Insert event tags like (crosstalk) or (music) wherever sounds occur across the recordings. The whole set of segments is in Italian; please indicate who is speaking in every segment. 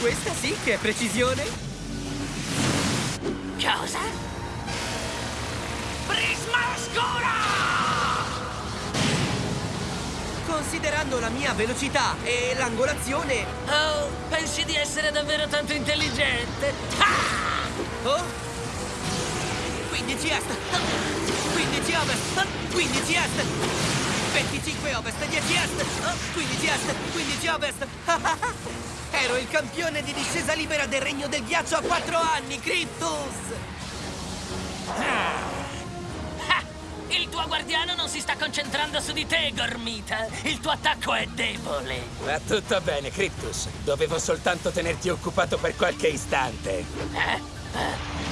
Speaker 1: Questa sì che è precisione!
Speaker 2: Cosa? Prisma oscura!
Speaker 1: Considerando la mia velocità e l'angolazione...
Speaker 2: Oh, pensi di essere davvero tanto intelligente? Ah!
Speaker 1: Oh! 15 est! 15 ovest! 15 est! 25 ovest, 10 est! 15 est, 15 ovest! (laughs) Ero il campione di discesa libera del Regno del Ghiaccio a 4 anni, Cryptus!
Speaker 2: Ah, il tuo guardiano non si sta concentrando su di te, Gormita. Il tuo attacco è debole.
Speaker 3: Va tutto bene, Cryptus. Dovevo soltanto tenerti occupato per qualche istante.
Speaker 2: Eh? Eh?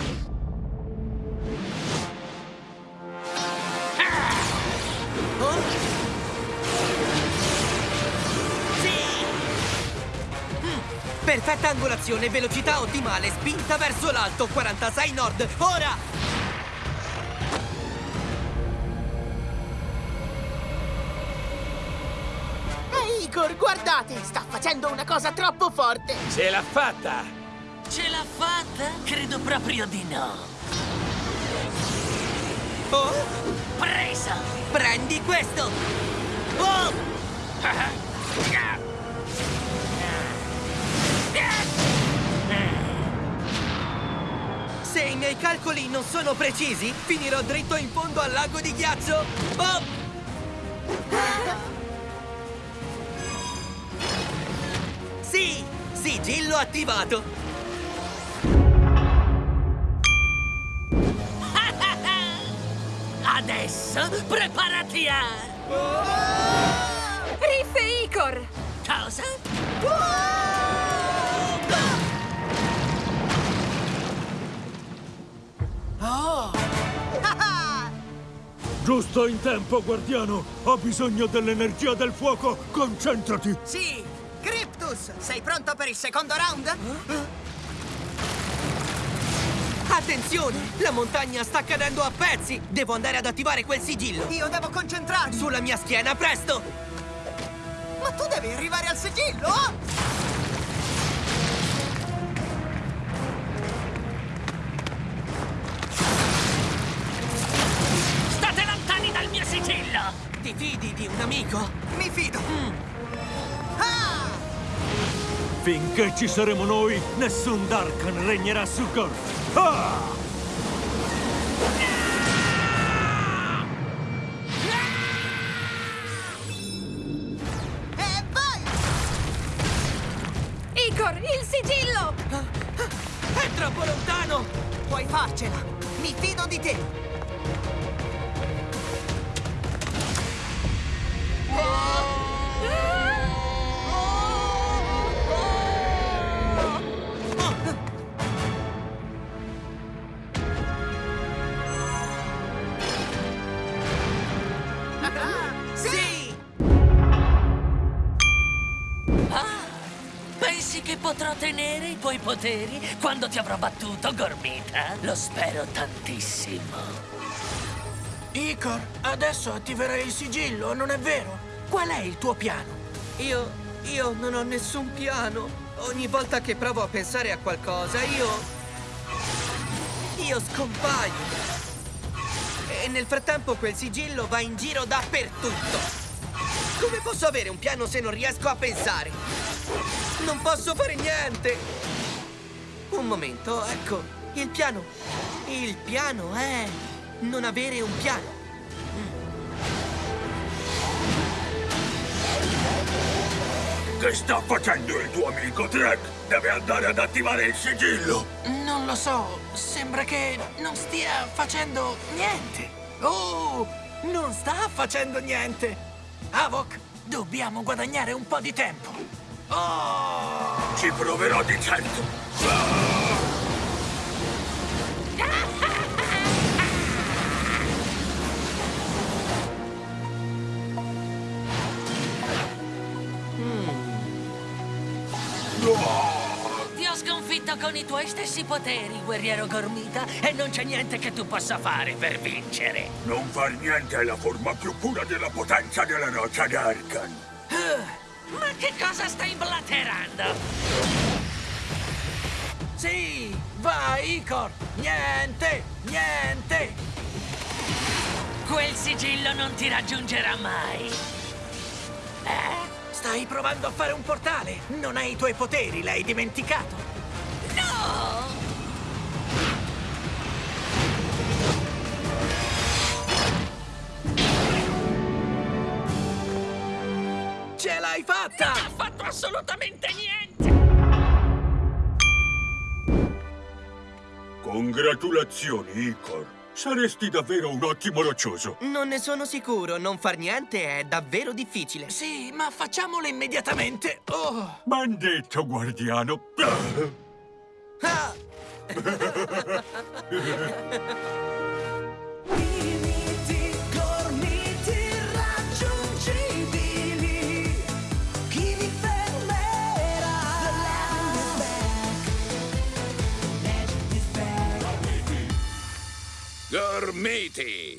Speaker 1: Perfetta angolazione, velocità ottimale, spinta verso l'alto, 46 nord, ora!
Speaker 4: Ehi, Igor, guardate! Sta facendo una cosa troppo forte!
Speaker 3: Ce l'ha fatta!
Speaker 2: Ce l'ha fatta? Credo proprio di no.
Speaker 1: Oh?
Speaker 2: Presa!
Speaker 1: Prendi questo! Oh! (laughs) miei calcoli non sono precisi, finirò dritto in fondo al lago di ghiaccio! Oh! Sì! Sigillo attivato! (laughs)
Speaker 2: Adesso preparati a...
Speaker 5: Riff e Icor!
Speaker 2: Cosa?
Speaker 6: Giusto in tempo, guardiano! Ho bisogno dell'energia del fuoco! Concentrati!
Speaker 4: Sì! Cryptus, sei pronto per il secondo round?
Speaker 1: Attenzione! La montagna sta cadendo a pezzi! Devo andare ad attivare quel sigillo!
Speaker 4: Io devo concentrarmi!
Speaker 1: Sulla mia schiena, presto!
Speaker 4: Ma tu devi arrivare al sigillo!
Speaker 2: Sigillo!
Speaker 1: Ti fidi di un amico?
Speaker 4: Mi fido! Ah!
Speaker 6: Finché ci saremo noi, nessun Darkan regnerà su Gorth! Ah!
Speaker 4: E
Speaker 5: il sigillo!
Speaker 1: È troppo lontano!
Speaker 4: Puoi farcela! Mi fido di te!
Speaker 2: Potrò tenere i tuoi poteri quando ti avrò battuto, Gormita? Lo spero tantissimo.
Speaker 7: Icor, adesso attiverai il sigillo, non è vero? Qual è il tuo piano?
Speaker 1: Io... io non ho nessun piano. Ogni volta che provo a pensare a qualcosa, io... Io scompaio. E nel frattempo quel sigillo va in giro dappertutto. Come posso avere un piano se non riesco a pensare? Non posso fare niente! Un momento, ecco, il piano. Il piano è non avere un piano.
Speaker 6: Che sta facendo il tuo amico Trek? Deve andare ad attivare il sigillo!
Speaker 7: Non lo so, sembra che non stia facendo niente. Oh, non sta facendo niente. Avok, dobbiamo guadagnare un po' di tempo. Oh!
Speaker 6: Ci proverò di certo!
Speaker 2: Ti sconfitto con i tuoi stessi poteri, guerriero Gormita, e non c'è niente che tu possa fare per vincere.
Speaker 6: Non far niente è la forma più pura della potenza della roccia d'Arkan!
Speaker 2: Ma che cosa stai blaterando?
Speaker 7: Sì, vai, Icor! Niente, niente!
Speaker 2: Quel sigillo non ti raggiungerà mai. Eh?
Speaker 7: Stai provando a fare un portale! Non hai i tuoi poteri, l'hai dimenticato! L'hai fatta!
Speaker 2: Non ha fatto assolutamente niente!
Speaker 6: Congratulazioni, Icor. Saresti davvero un ottimo roccioso.
Speaker 1: Non ne sono sicuro, non far niente è davvero difficile.
Speaker 7: Sì, ma facciamolo immediatamente! Oh!
Speaker 6: Ben detto, guardiano.
Speaker 1: Ah! (laughs) (laughs)
Speaker 8: Armati.